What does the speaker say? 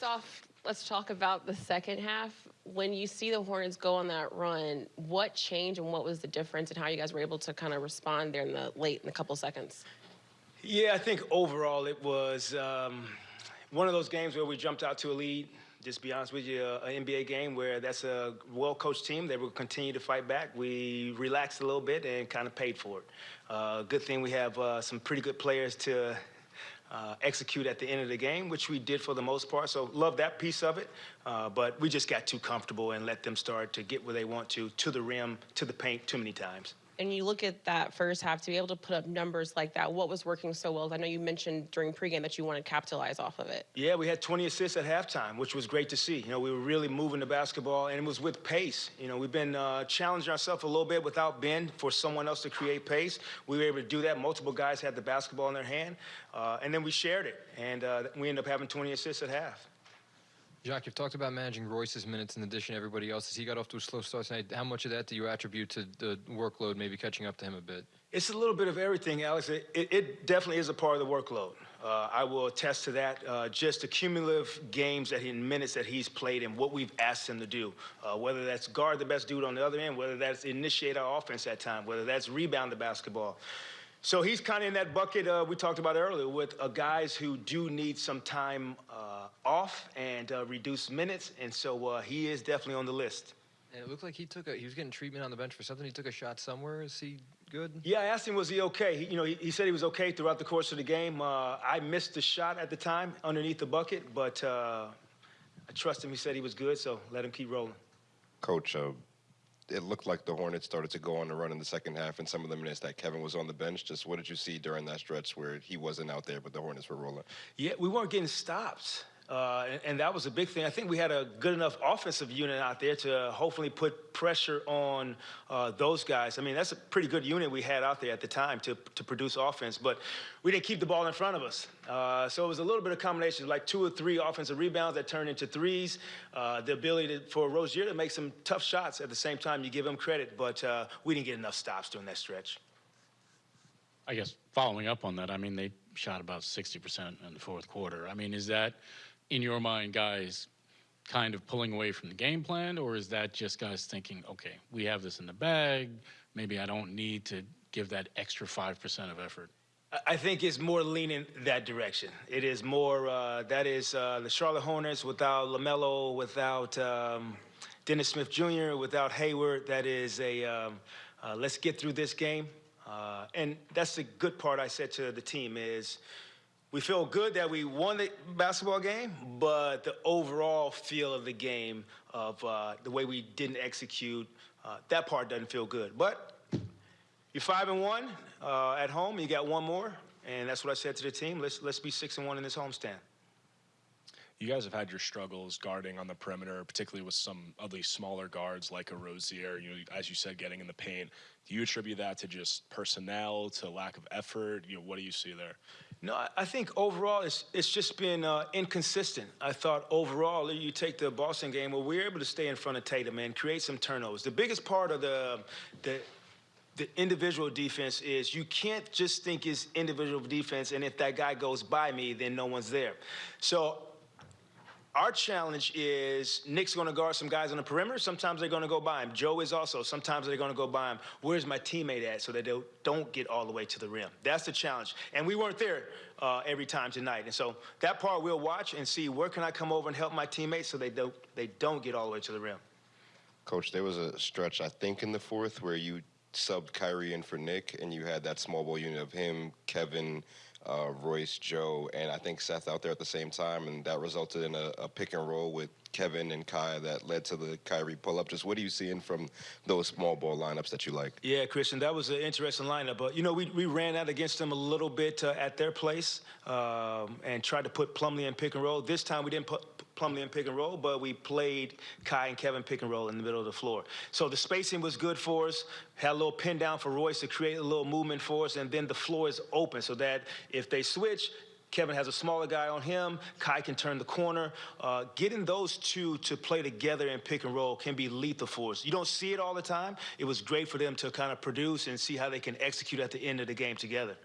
First off, let's talk about the second half. When you see the Hornets go on that run, what changed and what was the difference and how you guys were able to kind of respond there in the late in a couple seconds? Yeah, I think overall it was um, one of those games where we jumped out to a lead. Just be honest with you, an NBA game where that's a well-coached team. They will continue to fight back. We relaxed a little bit and kind of paid for it. Uh, good thing we have uh, some pretty good players to uh, execute at the end of the game, which we did for the most part. So love that piece of it. Uh, but we just got too comfortable and let them start to get where they want to, to the rim, to the paint too many times and you look at that first half to be able to put up numbers like that, what was working so well? I know you mentioned during pregame that you want to capitalize off of it. Yeah, we had 20 assists at halftime, which was great to see. You know, we were really moving the basketball, and it was with pace. You know, we've been uh, challenging ourselves a little bit without Ben for someone else to create pace. We were able to do that. Multiple guys had the basketball in their hand, uh, and then we shared it, and uh, we ended up having 20 assists at half. Jacque, you've talked about managing Royce's minutes in addition to everybody else's. He got off to a slow start tonight. How much of that do you attribute to the workload maybe catching up to him a bit? It's a little bit of everything, Alex. It, it, it definitely is a part of the workload. Uh, I will attest to that. Uh, just the cumulative games that he, minutes that he's played and what we've asked him to do, uh, whether that's guard the best dude on the other end, whether that's initiate our offense at time, whether that's rebound the basketball. So he's kind of in that bucket uh, we talked about earlier with uh, guys who do need some time uh, off and uh, reduce minutes, and so uh, he is definitely on the list. And it looked like he took a he was getting treatment on the bench for something. He took a shot somewhere. Is he good? Yeah, I asked him was he okay. He, you know, he, he, said he was okay throughout the course of the game. Uh, I missed the shot at the time underneath the bucket, but I trust him. He said he was good, so let him keep rolling. Coach, it looked like the Hornets started to go on the run in the second half, and some of the minutes that Kevin was on the bench. Just what did you see during that stretch where he wasn't out there, but the Hornets were rolling? Yeah, we weren't getting stops. Uh, and, and, that was a big thing. I think we had a good enough offensive unit out there to hopefully put pressure on uh, those guys. I mean, that's a pretty good unit we had out there at the time to, to produce offense, but we didn't keep the ball in front of us. Uh, so it was a little bit of combination, like two or three offensive rebounds that turned into threes, uh, the ability to, for Rozier to make some tough shots at the same time. You give him credit, but uh, we didn't get enough stops during that stretch. I guess following up on that, I mean, they shot about 60% in the fourth quarter. I mean, is that – in your mind, guys kind of pulling away from the game plan, or is that just guys thinking, okay, we have this in the bag, maybe I don't need to give that extra 5% of effort? I think it's more leaning that direction. It is more, uh, that is uh, the Charlotte Hornets without LaMelo, without um, Dennis Smith Jr., without Hayward. That is a, um, uh, let's get through this game. Uh, and that's the good part I said to the team is, we feel good that we won the basketball game, but the overall feel of the game, of uh, the way we didn't execute, uh, that part doesn't feel good. But you're five and one uh, at home. You got one more, and that's what I said to the team. Let's let's be six and one in this homestand. You guys have had your struggles guarding on the perimeter, particularly with some of these smaller guards like a Rozier. You know, as you said, getting in the paint. Do you attribute that to just personnel, to lack of effort? You know, what do you see there? No, I think overall it's it's just been uh, inconsistent. I thought overall, you take the Boston game where we were able to stay in front of Tatum and create some turnovers. The biggest part of the the the individual defense is you can't just think it's individual defense and if that guy goes by me, then no one's there. So our challenge is Nick's going to guard some guys on the perimeter. Sometimes they're going to go by him. Joe is also. Sometimes they're going to go by him. Where's my teammate at so that they don't get all the way to the rim? That's the challenge. And we weren't there uh, every time tonight. And so that part we'll watch and see where can I come over and help my teammates so they don't, they don't get all the way to the rim. Coach, there was a stretch, I think, in the fourth where you subbed Kyrie in for Nick, and you had that small ball unit of him, Kevin, uh, Royce, Joe, and I think Seth out there at the same time, and that resulted in a, a, pick and roll with Kevin and Kai that led to the Kyrie pull up. Just what are you seeing from those small ball lineups that you like? Yeah, Christian, that was an interesting lineup. But you know, we, we ran out against them a little bit uh, at their place um, and tried to put Plumlee in pick and roll. This time we didn't put Plumlee in pick and roll, but we played Kai and Kevin pick and roll in the middle of the floor. So the spacing was good for us. Had a little pin down for Royce to create a little movement for us, and then the floor is open so that if they switch, Kevin has a smaller guy on him. Kai can turn the corner. Uh, getting those two to play together in pick and roll can be lethal for us. You don't see it all the time. It was great for them to kind of produce and see how they can execute at the end of the game together.